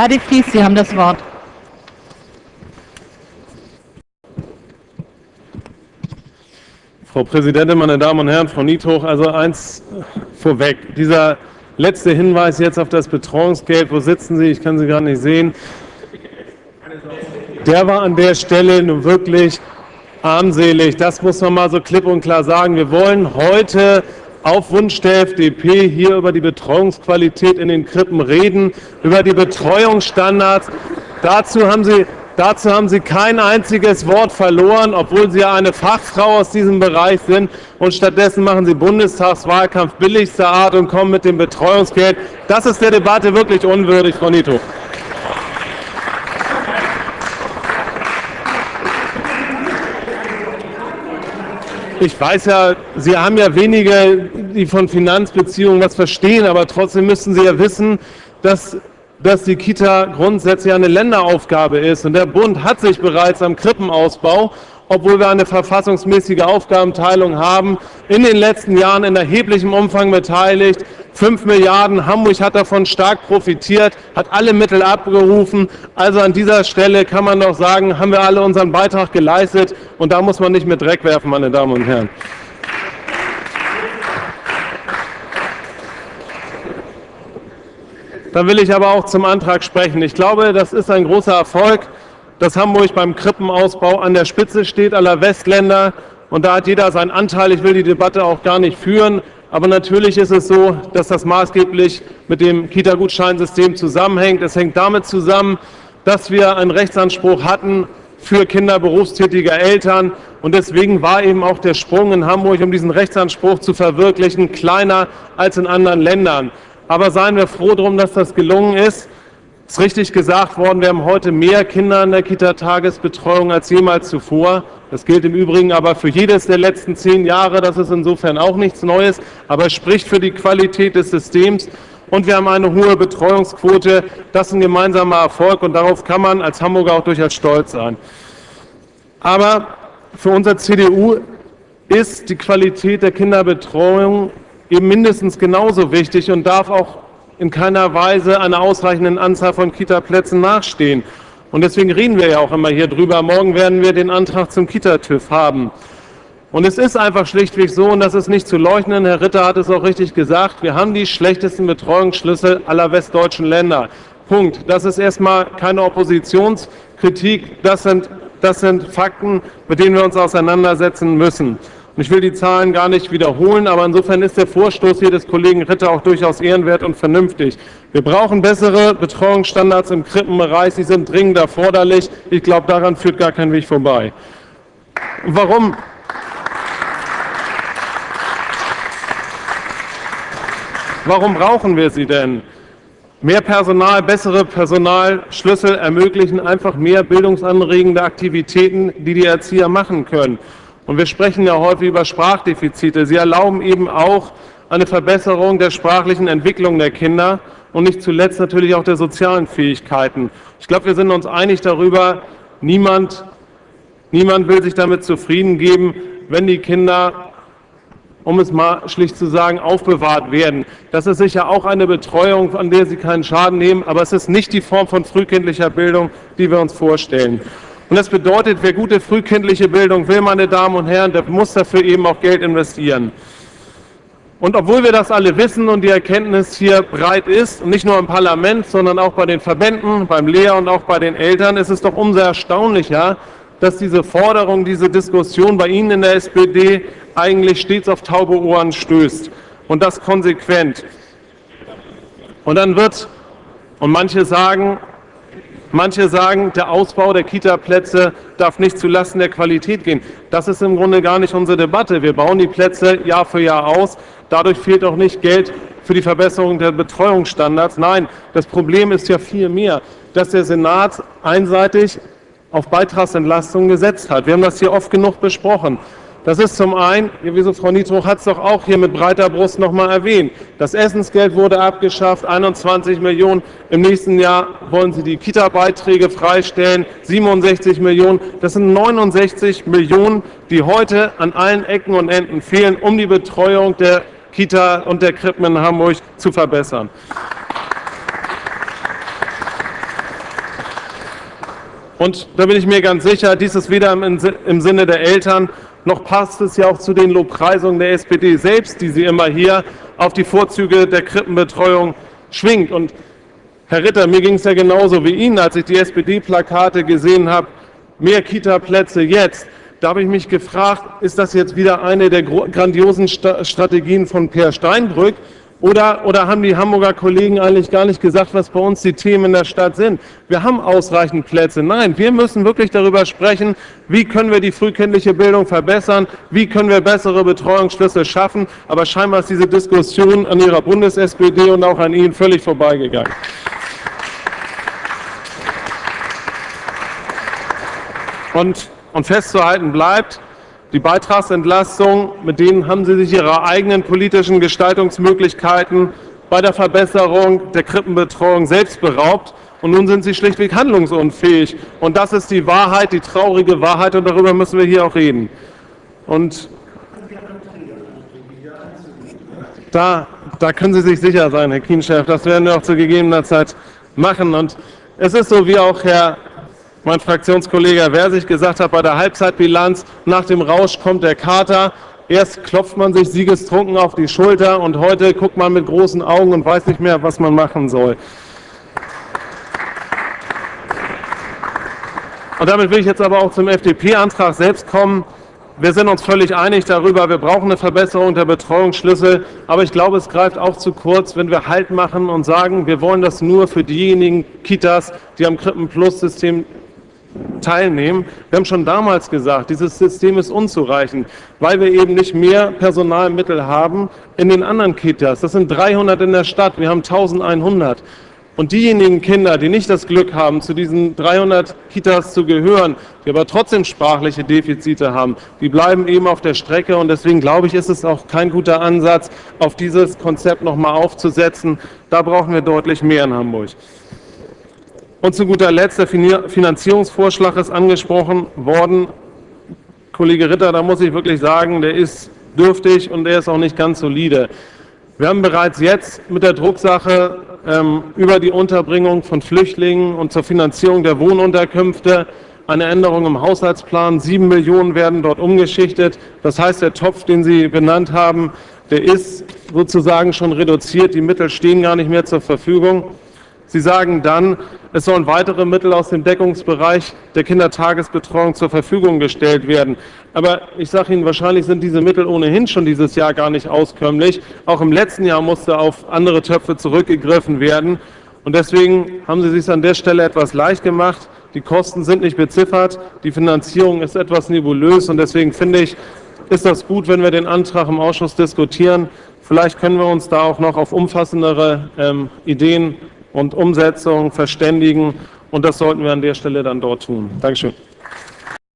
Herr de Vries, Sie haben das Wort. Frau Präsidentin, meine Damen und Herren, Frau Niethoch, also eins vorweg. Dieser letzte Hinweis jetzt auf das Betreuungsgeld, wo sitzen Sie? Ich kann Sie gar nicht sehen. Der war an der Stelle nun wirklich armselig. Das muss man mal so klipp und klar sagen. Wir wollen heute auf Wunsch der FDP hier über die Betreuungsqualität in den Krippen reden, über die Betreuungsstandards. Dazu haben Sie Dazu haben Sie kein einziges Wort verloren, obwohl Sie ja eine Fachfrau aus diesem Bereich sind. Und stattdessen machen Sie Bundestagswahlkampf billigster Art und kommen mit dem Betreuungsgeld. Das ist der Debatte wirklich unwürdig, Frau Nito. Ich weiß ja, Sie haben ja wenige, die von Finanzbeziehungen was verstehen, aber trotzdem müssten Sie ja wissen, dass dass die Kita grundsätzlich eine Länderaufgabe ist. Und der Bund hat sich bereits am Krippenausbau, obwohl wir eine verfassungsmäßige Aufgabenteilung haben, in den letzten Jahren in erheblichem Umfang beteiligt. Fünf Milliarden, Hamburg hat davon stark profitiert, hat alle Mittel abgerufen. Also an dieser Stelle kann man doch sagen, haben wir alle unseren Beitrag geleistet. Und da muss man nicht mit Dreck werfen, meine Damen und Herren. Dann will ich aber auch zum Antrag sprechen. Ich glaube, das ist ein großer Erfolg, dass Hamburg beim Krippenausbau an der Spitze steht aller Westländer. Und da hat jeder seinen Anteil. Ich will die Debatte auch gar nicht führen. Aber natürlich ist es so, dass das maßgeblich mit dem Kita-Gutscheinsystem zusammenhängt. Es hängt damit zusammen, dass wir einen Rechtsanspruch hatten für Kinder berufstätiger Eltern. Und deswegen war eben auch der Sprung in Hamburg, um diesen Rechtsanspruch zu verwirklichen, kleiner als in anderen Ländern. Aber seien wir froh darum, dass das gelungen ist. Es ist richtig gesagt worden, wir haben heute mehr Kinder in der Kita-Tagesbetreuung als jemals zuvor. Das gilt im Übrigen aber für jedes der letzten zehn Jahre. Das ist insofern auch nichts Neues, aber es spricht für die Qualität des Systems. Und wir haben eine hohe Betreuungsquote. Das ist ein gemeinsamer Erfolg und darauf kann man als Hamburger auch durchaus stolz sein. Aber für unser CDU ist die Qualität der Kinderbetreuung eben mindestens genauso wichtig und darf auch in keiner Weise einer ausreichenden Anzahl von Kitaplätzen nachstehen. Und deswegen reden wir ja auch immer hier drüber. Morgen werden wir den Antrag zum Kita-TÜV haben. Und es ist einfach schlichtweg so, und das ist nicht zu leugnen, Herr Ritter hat es auch richtig gesagt, wir haben die schlechtesten Betreuungsschlüssel aller westdeutschen Länder. Punkt. Das ist erstmal keine Oppositionskritik, das sind, das sind Fakten, mit denen wir uns auseinandersetzen müssen. Ich will die Zahlen gar nicht wiederholen, aber insofern ist der Vorstoß hier des Kollegen Ritter auch durchaus ehrenwert und vernünftig. Wir brauchen bessere Betreuungsstandards im Krippenbereich. Sie sind dringend erforderlich. Ich glaube, daran führt gar kein Weg vorbei. Warum? Warum brauchen wir sie denn? Mehr Personal, bessere Personalschlüssel ermöglichen einfach mehr bildungsanregende Aktivitäten, die die Erzieher machen können. Und wir sprechen ja häufig über Sprachdefizite. Sie erlauben eben auch eine Verbesserung der sprachlichen Entwicklung der Kinder und nicht zuletzt natürlich auch der sozialen Fähigkeiten. Ich glaube, wir sind uns einig darüber, niemand, niemand will sich damit zufrieden geben, wenn die Kinder, um es mal schlicht zu sagen, aufbewahrt werden. Das ist sicher auch eine Betreuung, an der sie keinen Schaden nehmen, aber es ist nicht die Form von frühkindlicher Bildung, die wir uns vorstellen. Und das bedeutet, wer gute frühkindliche Bildung will, meine Damen und Herren, der muss dafür eben auch Geld investieren. Und obwohl wir das alle wissen und die Erkenntnis hier breit ist, nicht nur im Parlament, sondern auch bei den Verbänden, beim Lehr- und auch bei den Eltern, ist es doch umso erstaunlicher, dass diese Forderung, diese Diskussion bei Ihnen in der SPD eigentlich stets auf taube Ohren stößt. Und das konsequent. Und dann wird, und manche sagen, Manche sagen, der Ausbau der Kita-Plätze darf nicht zulasten der Qualität gehen. Das ist im Grunde gar nicht unsere Debatte. Wir bauen die Plätze Jahr für Jahr aus. Dadurch fehlt auch nicht Geld für die Verbesserung der Betreuungsstandards. Nein, das Problem ist ja viel mehr, dass der Senat einseitig auf Beitragsentlastung gesetzt hat. Wir haben das hier oft genug besprochen. Das ist zum einen, Frau Nietruch hat es doch auch hier mit breiter Brust noch mal erwähnt. Das Essensgeld wurde abgeschafft, 21 Millionen. Im nächsten Jahr wollen Sie die Kita-Beiträge freistellen, 67 Millionen. Das sind 69 Millionen, die heute an allen Ecken und Enden fehlen, um die Betreuung der Kita und der Krippen in Hamburg zu verbessern. Und da bin ich mir ganz sicher, dies ist weder im Sinne der Eltern, noch passt es ja auch zu den Lobpreisungen der SPD selbst, die sie immer hier auf die Vorzüge der Krippenbetreuung schwingt. Und Herr Ritter, mir ging es ja genauso wie Ihnen, als ich die SPD-Plakate gesehen habe, mehr Kita-Plätze jetzt. Da habe ich mich gefragt, ist das jetzt wieder eine der grandiosen Strategien von Per Steinbrück? Oder, oder haben die Hamburger Kollegen eigentlich gar nicht gesagt, was bei uns die Themen in der Stadt sind? Wir haben ausreichend Plätze. Nein, wir müssen wirklich darüber sprechen, wie können wir die frühkindliche Bildung verbessern, wie können wir bessere Betreuungsschlüssel schaffen. Aber scheinbar ist diese Diskussion an Ihrer Bundes-SPD und auch an Ihnen völlig vorbeigegangen. Und, und festzuhalten bleibt, die Beitragsentlastung, mit denen haben Sie sich Ihrer eigenen politischen Gestaltungsmöglichkeiten bei der Verbesserung der Krippenbetreuung selbst beraubt. Und nun sind Sie schlichtweg handlungsunfähig. Und das ist die Wahrheit, die traurige Wahrheit. Und darüber müssen wir hier auch reden. Und da, da können Sie sich sicher sein, Herr Kienchef, das werden wir auch zu gegebener Zeit machen. Und es ist so, wie auch Herr mein Fraktionskollege wer sich gesagt hat, bei der Halbzeitbilanz nach dem Rausch kommt der Kater. Erst klopft man sich siegestrunken auf die Schulter und heute guckt man mit großen Augen und weiß nicht mehr, was man machen soll. Und damit will ich jetzt aber auch zum FDP-Antrag selbst kommen. Wir sind uns völlig einig darüber, wir brauchen eine Verbesserung der Betreuungsschlüssel. Aber ich glaube, es greift auch zu kurz, wenn wir Halt machen und sagen, wir wollen das nur für diejenigen Kitas, die am Krippen-Plus-System teilnehmen. Wir haben schon damals gesagt, dieses System ist unzureichend, weil wir eben nicht mehr Personalmittel haben in den anderen Kitas. Das sind 300 in der Stadt, wir haben 1100. Und diejenigen Kinder, die nicht das Glück haben, zu diesen 300 Kitas zu gehören, die aber trotzdem sprachliche Defizite haben, die bleiben eben auf der Strecke. Und deswegen glaube ich, ist es auch kein guter Ansatz, auf dieses Konzept nochmal aufzusetzen. Da brauchen wir deutlich mehr in Hamburg. Und zu guter Letzt, der Finanzierungsvorschlag ist angesprochen worden. Kollege Ritter, da muss ich wirklich sagen, der ist dürftig und der ist auch nicht ganz solide. Wir haben bereits jetzt mit der Drucksache ähm, über die Unterbringung von Flüchtlingen und zur Finanzierung der Wohnunterkünfte eine Änderung im Haushaltsplan. Sieben Millionen werden dort umgeschichtet. Das heißt, der Topf, den Sie benannt haben, der ist sozusagen schon reduziert. Die Mittel stehen gar nicht mehr zur Verfügung. Sie sagen dann, es sollen weitere Mittel aus dem Deckungsbereich der Kindertagesbetreuung zur Verfügung gestellt werden. Aber ich sage Ihnen, wahrscheinlich sind diese Mittel ohnehin schon dieses Jahr gar nicht auskömmlich. Auch im letzten Jahr musste auf andere Töpfe zurückgegriffen werden. Und deswegen haben Sie sich an der Stelle etwas leicht gemacht. Die Kosten sind nicht beziffert, die Finanzierung ist etwas nebulös. Und deswegen finde ich, ist das gut, wenn wir den Antrag im Ausschuss diskutieren. Vielleicht können wir uns da auch noch auf umfassendere ähm, Ideen und Umsetzung verständigen. Und das sollten wir an der Stelle dann dort tun. Dankeschön.